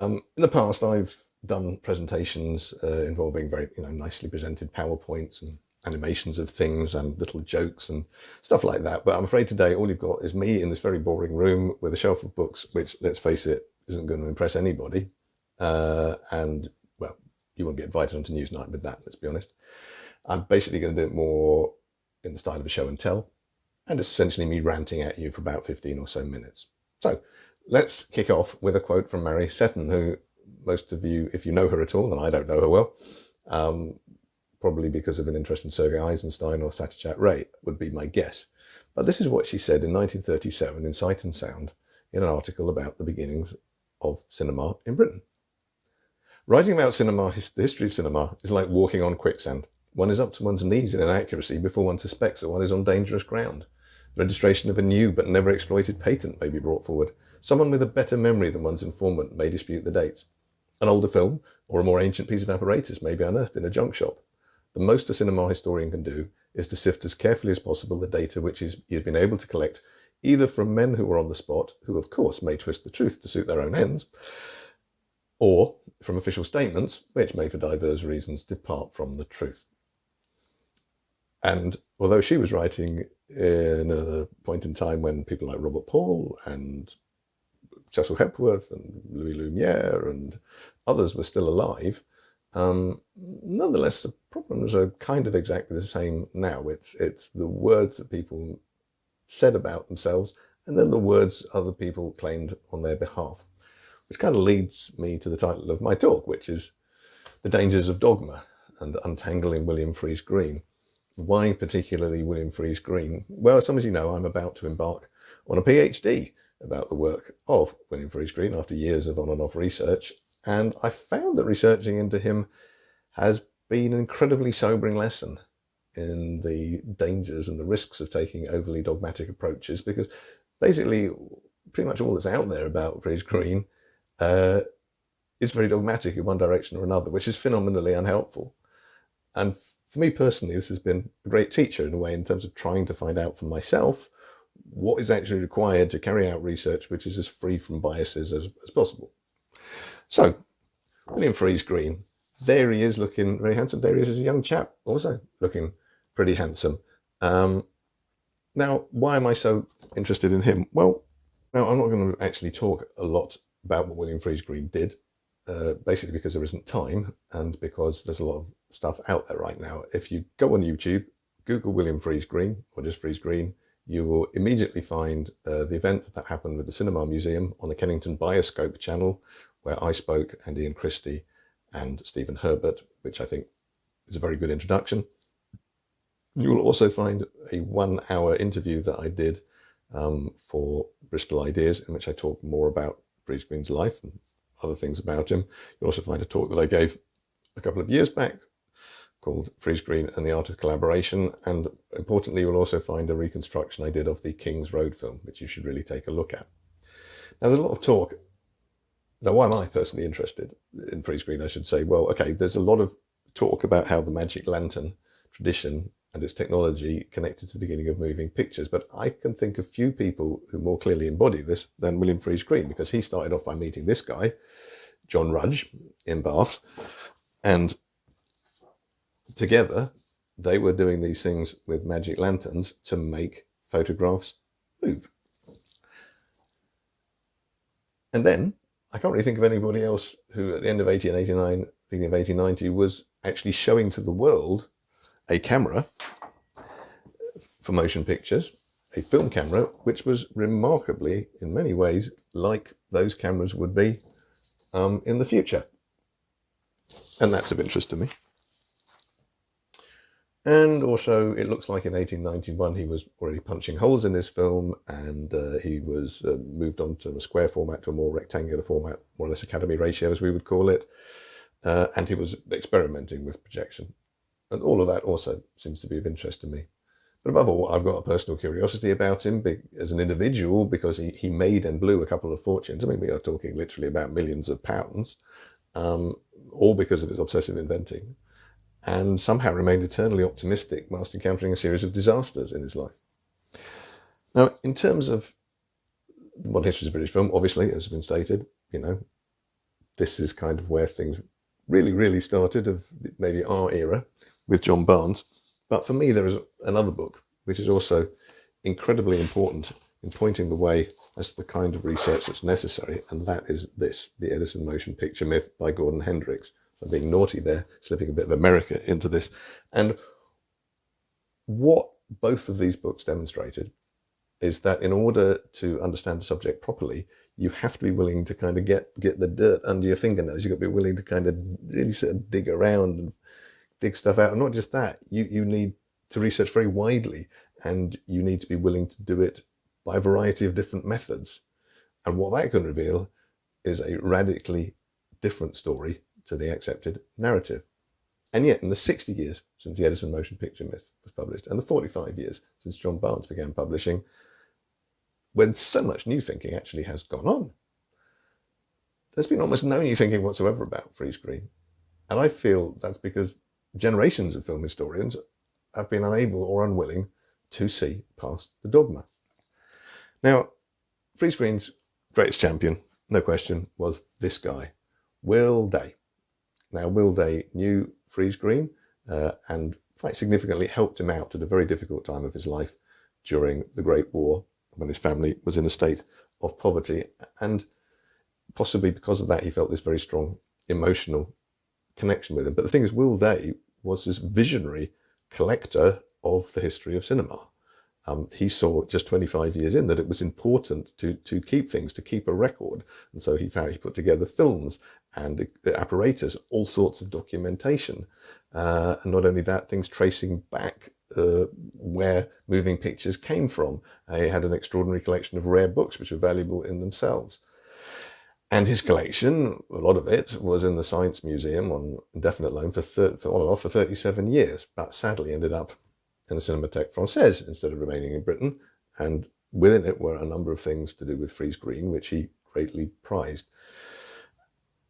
Um, in the past, I've done presentations uh, involving very you know nicely presented PowerPoints and animations of things and little jokes and stuff like that. But I'm afraid today all you've got is me in this very boring room with a shelf of books, which let's face it, isn't going to impress anybody. Uh, and well, you won't get invited onto Newsnight with that, let's be honest. I'm basically going to do it more in the style of a show and tell. And essentially me ranting at you for about 15 or so minutes. So let's kick off with a quote from Mary Seton, who most of you, if you know her at all, and I don't know her well, um, probably because of an interest in Sergei Eisenstein or Satyajit Ray, would be my guess. But this is what she said in 1937 in Sight and Sound in an article about the beginnings of cinema in Britain. Writing about cinema, the history of cinema, is like walking on quicksand. One is up to one's knees in inaccuracy before one suspects that one is on dangerous ground. The registration of a new but never exploited patent may be brought forward. Someone with a better memory than one's informant may dispute the dates. An older film or a more ancient piece of apparatus may be unearthed in a junk shop. The most a cinema historian can do is to sift as carefully as possible the data which he has been able to collect, either from men who were on the spot, who of course may twist the truth to suit their own ends, or from official statements, which may for diverse reasons depart from the truth. And although she was writing in a point in time when people like Robert Paul and Cecil Hepworth and Louis Lumiere and others were still alive, um, nonetheless, the problems are kind of exactly the same now. It's, it's the words that people said about themselves and then the words other people claimed on their behalf, which kind of leads me to the title of my talk, which is The Dangers of Dogma and Untangling William Friese-Greene. Why particularly William Friese-Greene? Well, as some of you know, I'm about to embark on a PhD about the work of William Friese-Greene after years of on and off research and I found that researching into him has been an incredibly sobering lesson in the dangers and the risks of taking overly dogmatic approaches because basically pretty much all that's out there about Friese-Greene uh, is very dogmatic in one direction or another, which is phenomenally unhelpful. And for me personally, this has been a great teacher in a way in terms of trying to find out for myself what is actually required to carry out research which is as free from biases as, as possible. So, William Friese-Greene, there he is looking very handsome. There he is as a young chap, also looking pretty handsome. Um, now, why am I so interested in him? Well, now I'm not going to actually talk a lot about what William Friese-Greene did, uh, basically because there isn't time and because there's a lot of stuff out there right now. If you go on YouTube, Google William Friese-Greene or just Friese-Greene, you will immediately find uh, the event that happened with the Cinema Museum on the Kennington Bioscope channel, where I spoke and Ian Christie and Stephen Herbert, which I think is a very good introduction. You will also find a one hour interview that I did um, for Bristol Ideas in which I talk more about Friese-Greene's life and other things about him. You'll also find a talk that I gave a couple of years back called Friese-Greene and the Art of Collaboration. And importantly, you'll also find a reconstruction I did of the King's Road film, which you should really take a look at. Now, there's a lot of talk now, why am I personally interested in Friese-Greene? I should say, well, okay, there's a lot of talk about how the magic lantern tradition and its technology connected to the beginning of moving pictures. But I can think of few people who more clearly embody this than William Friese-Greene, because he started off by meeting this guy, John Rudge, in Bath. And together, they were doing these things with magic lanterns to make photographs move. And then I can't really think of anybody else who at the end of 1889, beginning of 1890 was actually showing to the world a camera for motion pictures, a film camera, which was remarkably, in many ways, like those cameras would be um, in the future. And that's of interest to me. And also, it looks like in 1891 he was already punching holes in his film and uh, he was uh, moved on to a square format to a more rectangular format, more or less academy ratio as we would call it. Uh, and he was experimenting with projection. And all of that also seems to be of interest to me. But above all, I've got a personal curiosity about him as an individual because he, he made and blew a couple of fortunes. I mean, we are talking literally about millions of pounds, um, all because of his obsessive inventing and somehow remained eternally optimistic whilst encountering a series of disasters in his life. Now, in terms of modern history of British film, obviously, as has been stated, you know, this is kind of where things really, really started of maybe our era with John Barnes. But for me, there is another book, which is also incredibly important in pointing the way as the kind of research that's necessary. And that is this, The Edison Motion Picture Myth by Gordon Hendricks. I'm being naughty there, slipping a bit of America into this. And what both of these books demonstrated is that in order to understand the subject properly, you have to be willing to kind of get get the dirt under your fingernails. You've got to be willing to kind of really sort of dig around and dig stuff out. And not just that, you, you need to research very widely and you need to be willing to do it by a variety of different methods. And what that can reveal is a radically different story to the accepted narrative. And yet, in the 60 years since the Edison Motion Picture Myth was published, and the 45 years since John Barnes began publishing, when so much new thinking actually has gone on, there's been almost no new thinking whatsoever about Friese-Greene. And I feel that's because generations of film historians have been unable or unwilling to see past the dogma. Now, Friese-Greene's greatest champion, no question, was this guy, Will Day. Now, Will Day knew Friese-Greene uh, and quite significantly helped him out at a very difficult time of his life during the Great War when his family was in a state of poverty. And possibly because of that, he felt this very strong emotional connection with him. But the thing is, Will Day was this visionary collector of the history of cinema. Um, he saw just 25 years in that it was important to to keep things, to keep a record. And so he found he put together films and apparatus, all sorts of documentation. Uh, and not only that, things tracing back uh, where moving pictures came from. Uh, he had an extraordinary collection of rare books, which were valuable in themselves. And his collection, a lot of it, was in the Science Museum on indefinite loan for, for on and off for 37 years, but sadly ended up in the Cinémathèque Française instead of remaining in Britain. And within it were a number of things to do with Friese-Greene, which he greatly prized.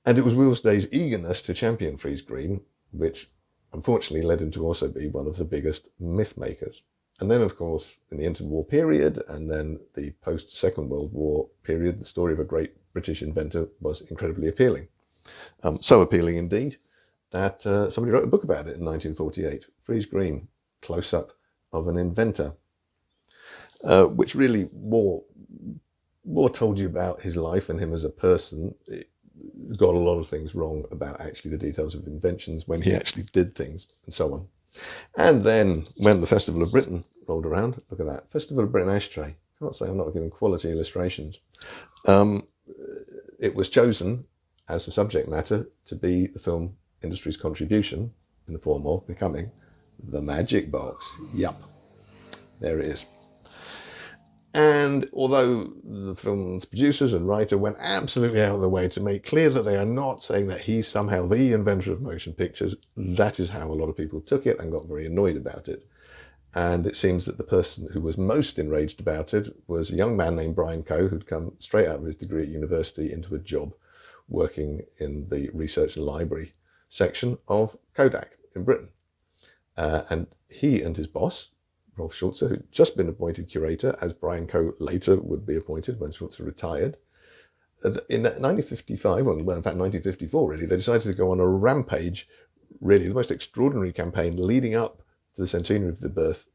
And it was Will Day's eagerness to champion Friese-Greene, which unfortunately led him to also be one of the biggest myth makers. And then, of course, in the interwar period and then the post Second World War period, the story of a great British inventor was incredibly appealing. Um, so appealing indeed that uh, somebody wrote a book about it in 1948, Friese-Greene, Close Up of an Inventor, uh, which really more, more told you about his life and him as a person. It got a lot of things wrong about actually the details of inventions when he actually did things and so on. And then when the Festival of Britain rolled around, look at that, Festival of Britain ashtray. Can't say I'm not giving quality illustrations. Um, it was chosen as a subject matter to be the film industry's contribution in the form of becoming the magic box. Yup, there it is. And although the film's producers and writer went absolutely out of the way to make clear that they are not saying that he's somehow the inventor of motion pictures, that is how a lot of people took it and got very annoyed about it. And it seems that the person who was most enraged about it was a young man named Brian Coe, who'd come straight out of his degree at university into a job working in the research and library section of Kodak in Britain. Uh, and he and his boss, Rolf Schulze, who'd just been appointed curator, as Brian Coe later would be appointed when Schulze retired. Uh, in 1955, well, in fact, 1954, really, they decided to go on a rampage, really the most extraordinary campaign leading up to the centenary of the birth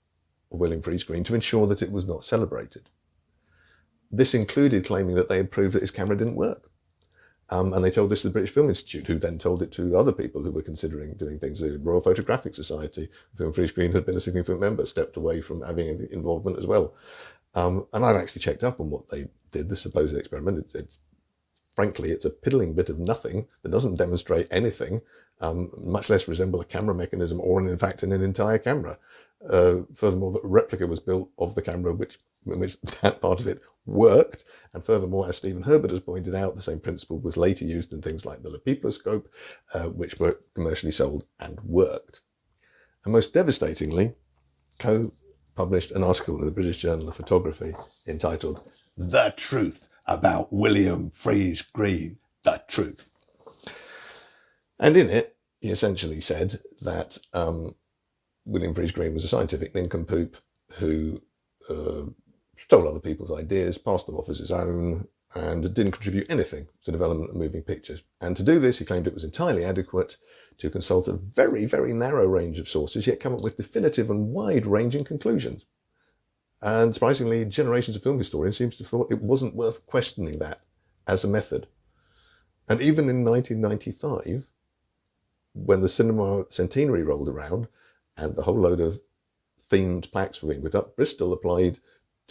of William Friese-Greene to ensure that it was not celebrated. This included claiming that they had proved that his camera didn't work. Um, and they told this to the British Film Institute, who then told it to other people who were considering doing things. The Royal Photographic Society, Film Friese-Greene had been a significant member, stepped away from having involvement as well. Um, and I've actually checked up on what they did, the supposed experiment. It, it's frankly, it's a piddling bit of nothing that doesn't demonstrate anything, um, much less resemble a camera mechanism or, in fact, in an entire camera. Uh, furthermore, the replica was built of the camera, which, which that part of it worked. And furthermore, as Stephen Herbert has pointed out, the same principle was later used in things like the Lepiposcope, uh, which were commercially sold and worked. And most devastatingly, Coe published an article in the British Journal of Photography entitled The Truth About William Friese-Greene, The Truth. And in it, he essentially said that um, William Friese-Greene was a scientific nincompoop who uh, stole other people's ideas, passed them off as his own, and didn't contribute anything to the development of moving pictures. And to do this, he claimed it was entirely adequate to consult a very, very narrow range of sources, yet come up with definitive and wide-ranging conclusions. And surprisingly, generations of film historians seem to have thought it wasn't worth questioning that as a method. And even in 1995, when the cinema centenary rolled around and the whole load of themed plaques were being put up, Bristol applied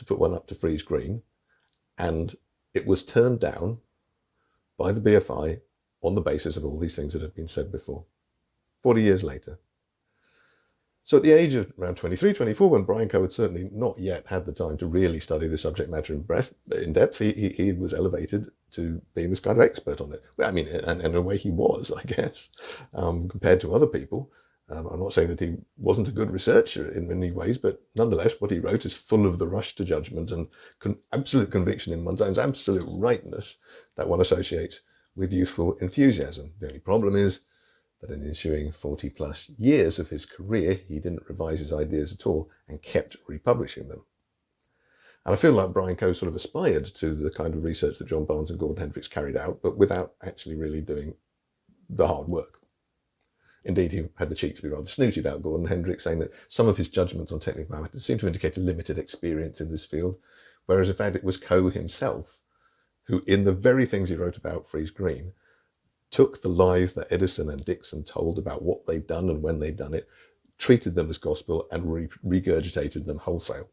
to put one up to Friese-Greene and it was turned down by the BFI on the basis of all these things that had been said before, 40 years later. So at the age of around 23, 24, when Brian Coe had certainly not yet had the time to really study the subject matter in, breath, in depth, he, he, was elevated to being this kind of expert on it. I mean, and, and in a way he was, I guess, um, compared to other people. Um, I'm not saying that he wasn't a good researcher in many ways, but nonetheless, what he wrote is full of the rush to judgment and con absolute conviction in Montaigne's absolute rightness that one associates with youthful enthusiasm. The only problem is that in the ensuing 40 plus years of his career, he didn't revise his ideas at all and kept republishing them. And I feel like Brian Coe sort of aspired to the kind of research that John Barnes and Gordon Hendricks carried out, but without actually really doing the hard work. Indeed, he had the cheek to be rather snooty about Gordon Hendricks, saying that some of his judgments on technical matters seemed to indicate a limited experience in this field, whereas in fact it was Coe himself who, in the very things he wrote about Friese-Greene, took the lies that Edison and Dickson told about what they'd done and when they'd done it, treated them as gospel and re regurgitated them wholesale.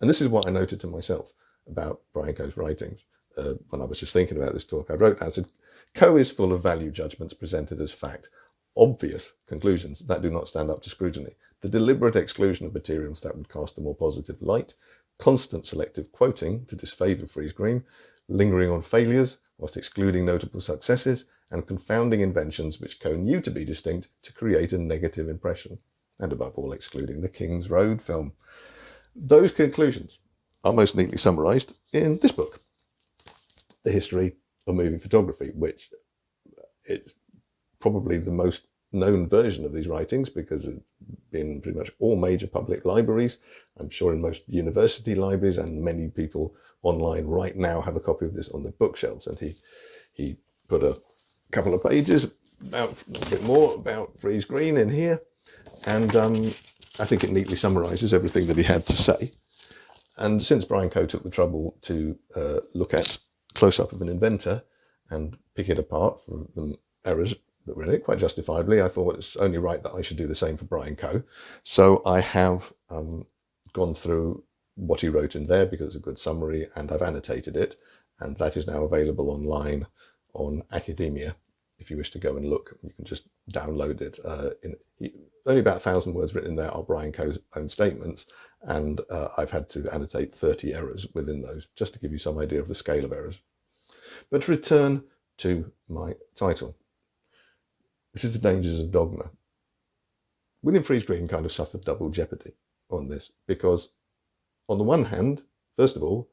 And this is what I noted to myself about Brian Coe's writings uh, when I was just thinking about this talk. I wrote I said, Coe is full of value judgments presented as fact, obvious conclusions that do not stand up to scrutiny, the deliberate exclusion of materials that would cast a more positive light, constant selective quoting to disfavour Friese-Greene, lingering on failures whilst excluding notable successes, and confounding inventions which Coe knew to be distinct to create a negative impression, and above all excluding the King's Road film. Those conclusions are most neatly summarised in this book, The History of Moving Photography, which uh, is probably the most known version of these writings because it's been pretty much all major public libraries. I'm sure in most university libraries and many people online right now have a copy of this on their bookshelves. And he, he put a couple of pages about a bit more about Friese-Greene in here. And um, I think it neatly summarizes everything that he had to say. And since Brian Coe took the trouble to uh, look at close-up of an inventor and pick it apart from the errors in it, quite justifiably, I thought it's only right that I should do the same for Brian Coe. So I have um, gone through what he wrote in there because it's a good summary and I've annotated it. And that is now available online on Academia. If you wish to go and look, you can just download it. Uh, in, only about a thousand words written there are Brian Coe's own statements. And uh, I've had to annotate 30 errors within those, just to give you some idea of the scale of errors. But to return to my title which is the dangers of dogma. William Friese-Greene kind of suffered double jeopardy on this because on the one hand, first of all,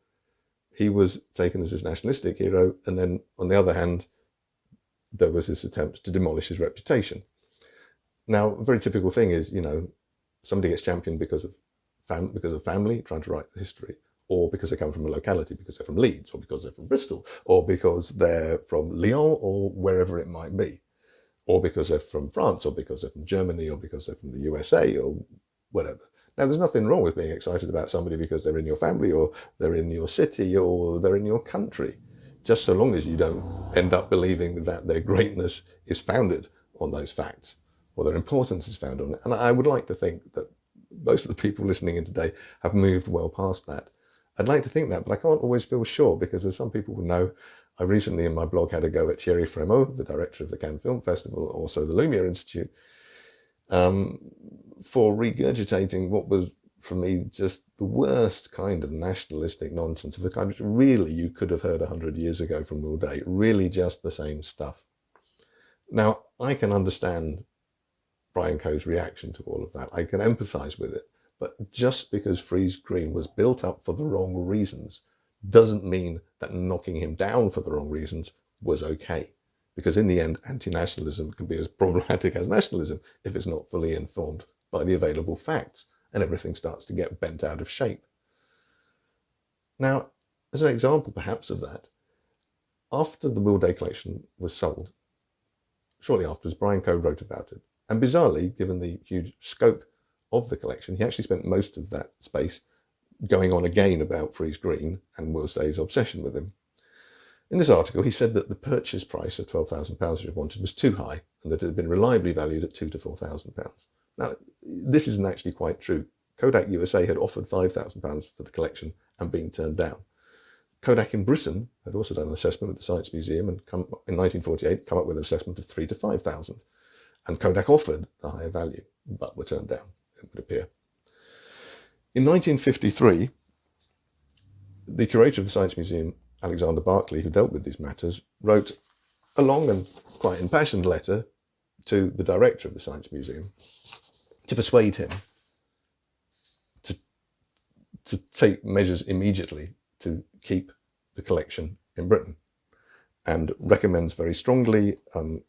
he was taken as his nationalistic hero, and then on the other hand, there was this attempt to demolish his reputation. Now, a very typical thing is, you know, somebody gets championed because of fam because of family trying to write the history, or because they come from a locality, because they're from Leeds, or because they're from Bristol, or because they're from Lyon, or wherever it might be or because they're from France, or because they're from Germany, or because they're from the USA, or whatever. Now, there's nothing wrong with being excited about somebody because they're in your family, or they're in your city, or they're in your country, just so long as you don't end up believing that their greatness is founded on those facts, or their importance is found on it. And I would like to think that most of the people listening in today have moved well past that. I'd like to think that, but I can't always feel sure because there's some people who know I recently in my blog had a go at Thierry Frémaux, the director of the Cannes Film Festival, also the Lumiere Institute, um, for regurgitating what was for me just the worst kind of nationalistic nonsense of the kind which really you could have heard a hundred years ago from Will Day, really just the same stuff. Now, I can understand Brian Coe's reaction to all of that. I can empathize with it. But just because Friese-Greene was built up for the wrong reasons doesn't mean that knocking him down for the wrong reasons was okay. Because in the end, anti-nationalism can be as problematic as nationalism if it's not fully informed by the available facts and everything starts to get bent out of shape. Now, as an example, perhaps, of that, after the Will Day collection was sold, shortly afterwards, Brian Coe wrote about it. And bizarrely, given the huge scope of the collection, he actually spent most of that space going on again about Friese-Greene and Will's Day's obsession with him. In this article, he said that the purchase price of £12,000 which he wanted was too high and that it had been reliably valued at two to £4,000. Now, this isn't actually quite true. Kodak USA had offered £5,000 for the collection and been turned down. Kodak in Britain had also done an assessment at the Science Museum and come, in 1948 come up with an assessment of three to 5,000. And Kodak offered the higher value, but were turned down, it would appear. In 1953, the curator of the Science Museum, Alexander Barclay, who dealt with these matters, wrote a long and quite impassioned letter to the director of the Science Museum to persuade him to, to take measures immediately to keep the collection in Britain and recommends very strongly um,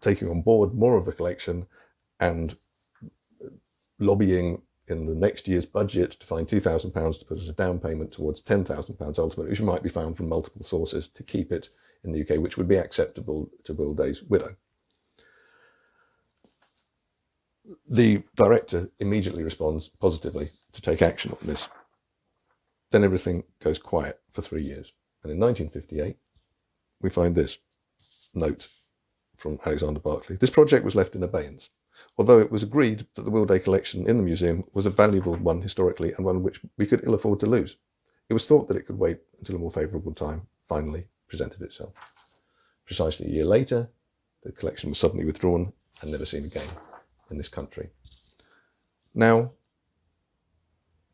taking on board more of the collection and lobbying in the next year's budget to find £2,000 to put as a down payment towards £10,000 ultimately, which might be found from multiple sources to keep it in the UK, which would be acceptable to Will Day's widow. The director immediately responds positively to take action on this. Then everything goes quiet for three years. And in 1958, we find this note from Alexander Barclay. This project was left in abeyance, although it was agreed that the Will collection in the museum was a valuable one historically and one which we could ill afford to lose. It was thought that it could wait until a more favourable time finally presented itself. Precisely a year later, the collection was suddenly withdrawn and never seen again in this country. Now,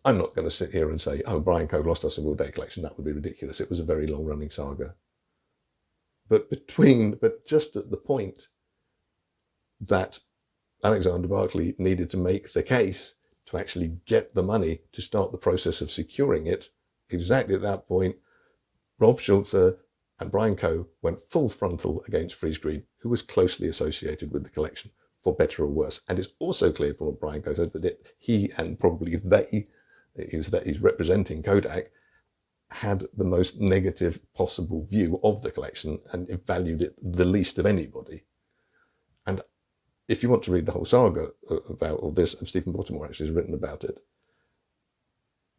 I'm not going to sit here and say, oh, Brian Coe lost us a Will collection. That would be ridiculous. It was a very long running saga. But between, but just at the point that Alexander Barclay needed to make the case to actually get the money to start the process of securing it, exactly at that point, Rolf Schulze and Brian Coe went full frontal against Friese-Greene, who was closely associated with the collection, for better or worse. And it's also clear from what Brian Coe said that it, he and probably they he was that he's representing Kodak, had the most negative possible view of the collection and valued it the least of anybody. And if you want to read the whole saga uh, about all this, and Stephen Bottomore actually has written about it,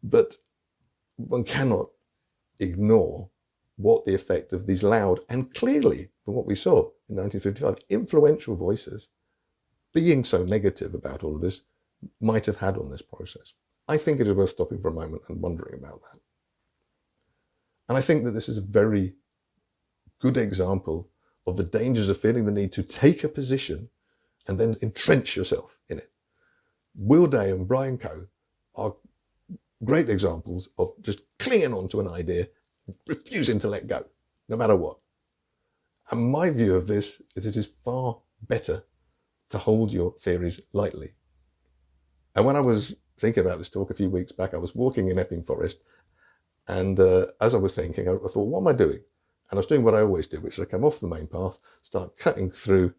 but one cannot ignore what the effect of these loud and clearly, from what we saw in 1955, influential voices being so negative about all of this might have had on this process. I think it is worth stopping for a moment and wondering about that. And I think that this is a very good example of the dangers of feeling the need to take a position and then entrench yourself in it. Will Day and Brian Coe are great examples of just clinging on to an idea, refusing to let go, no matter what. And my view of this is it is far better to hold your theories lightly. And when I was thinking about this talk a few weeks back. I was walking in Epping Forest, and uh, as I was thinking, I, I, thought, what am I doing? And I was doing what I always do, which is I come off the main path, start cutting through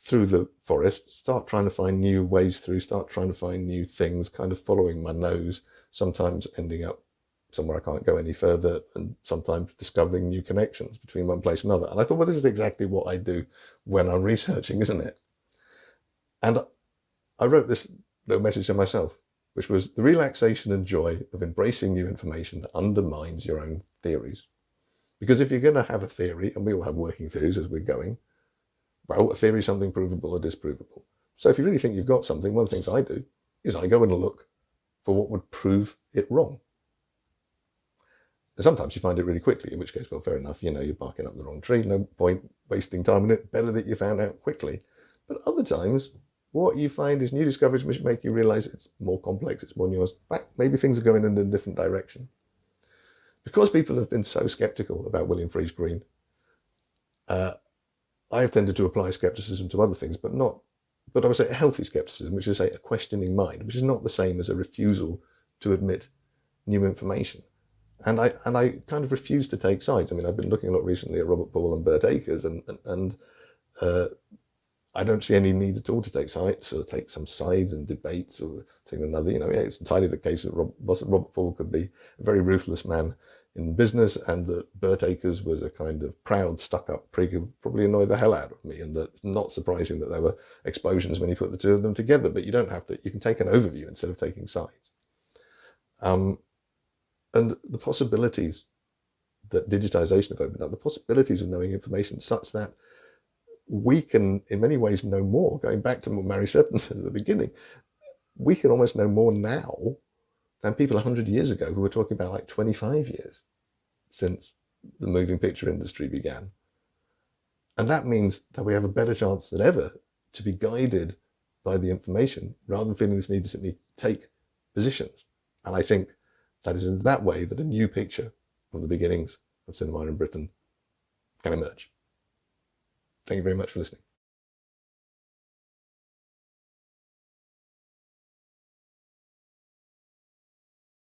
through the forest, start trying to find new ways through, start trying to find new things, kind of following my nose, sometimes ending up somewhere I can't go any further, and sometimes discovering new connections between one place and another. And I thought, well, this is exactly what I do when I'm researching, isn't it? And I wrote this little message to myself which was the relaxation and joy of embracing new information that undermines your own theories. Because if you're going to have a theory, and we all have working theories as we're going, well, a theory is something provable or disprovable. So if you really think you've got something, one of the things I do is I go and look for what would prove it wrong. And sometimes you find it really quickly, in which case, well, fair enough, you know, you're barking up the wrong tree, no point wasting time on it, better that you found out quickly. But other times, what you find is new discoveries which make you realize it's more complex, it's more nuanced. Maybe things are going in a different direction. Because people have been so skeptical about William Friese-Greene, uh, I have tended to apply skepticism to other things, but not, but I would say a healthy skepticism, which is say a questioning mind, which is not the same as a refusal to admit new information. And I and I kind of refuse to take sides. I mean, I've been looking a lot recently at Robert Paul and Birt Acres, and and, and uh, I don't see any need at all to take sides or take some sides in debates or take another. You know, yeah, it's entirely the case that Robert Paul could be a very ruthless man in business and that Birt Acres was a kind of proud, stuck-up prig who probably annoyed the hell out of me and that it's not surprising that there were explosions when you put the two of them together, but you don't have to, you can take an overview instead of taking sides. Um, and the possibilities that digitization have opened up, the possibilities of knowing information such that we can in many ways know more, going back to what Mary Seton said at the beginning, we can almost know more now than people 100 years ago who were talking about like 25 years since the moving picture industry began. And that means that we have a better chance than ever to be guided by the information rather than feeling this need to simply take positions. And I think that is in that way that a new picture of the beginnings of cinema in Britain can emerge. Thank you very much for listening.